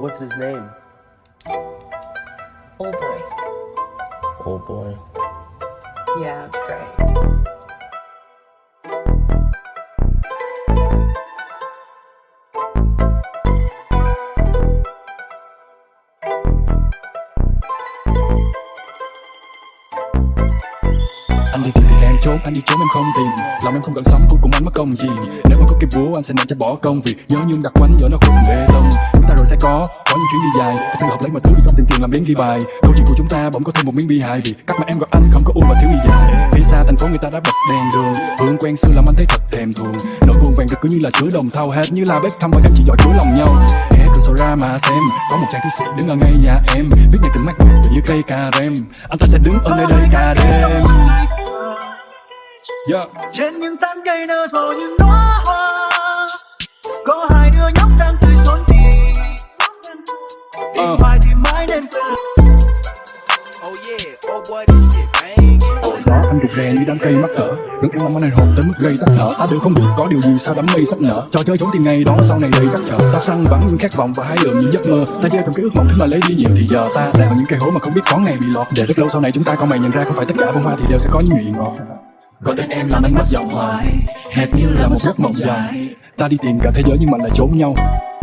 What's his name? Old boy. Old boy. Yeah, it's great. Anh đi tìm thì em trốn, anh đi trốn em không tìm Lòng em không cần sống, cuối cùng anh mất công gì Nếu mà có cái búa anh sẽ ném cho bỏ công Vì nhớ nhung đặc quánh giữa nó khối bê tông có, có những chuyến đi dài. Hãy học lấy mọi thứ đi không tiền tiền làm biến ghi bài. Câu chuyện của chúng ta bỗng có thêm một miếng bi hài Vì các mà em gọi anh không có u và thiếu gì dài. Phía xa thành phố người ta đã bật đèn đường. Hương quen xưa làm anh thấy thật thèm thuồng. Nỗi buồn vàng được cứ như là chứa đồng thau Hết như là bếp thăm và em chỉ giỏi chứa lòng nhau. Hé cửa sổ ra mà xem Có một chàng thi sĩ đứng ở ngay nhà em. Viết nhạc từng mát mẻ tự như cây cà rem. Anh ta sẽ đứng ở nơi đây cả đêm. Yeah. trên những tán cây nở rộ những đóa tìm Ờ. hoài thì mãi nên quên Oh yeah, oh boy, this shit banging. Hồi đó anh rụt rè như đám cây mắc cỡ Rất yêu mong anh hồn tới mức gây tắc thở. Ta đều không được có điều gì sao đám mây sắp nở. Trò chơi trốn tìm ngày đó sau này đầy chắc trở. Ta săn bắn những khát vọng và hái lượm những giấc mơ. Ta gieo trong cái ước mộng để mà lấy đi nhiều Thì giờ ta đang ở những cây hố mà không biết có ngày bị lọt. Để rất lâu sau này chúng ta có mày nhận ra không phải tất cả bông hoa thì đều sẽ có những nhụy ngọt. Có tên em làm anh mất giọng hoài Hệt như là một giấc mộng dài. Ta đi tìm cả thế giới nhưng mà lại trốn nhau.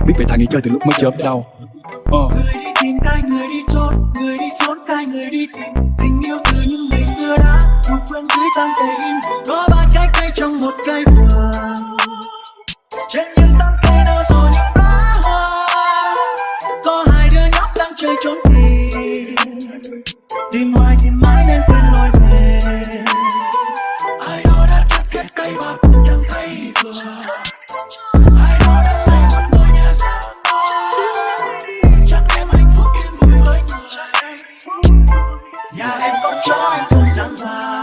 Biết vậy thà nghỉ chơi từ lúc mới chớp đau Ờ. Người đi tìm cái, người đi trốn người đi trốn cái, người đi tìm tình yêu từ những ngày xưa đã một quên dưới tan cây in có ba cái cây trong một cây vườn. Trên những tán cây nở rồi những đóa hoa, có hai đứa nhóc đang chơi trốn tìm. Tìm hoài tìm mãi nên quên trói không dám vào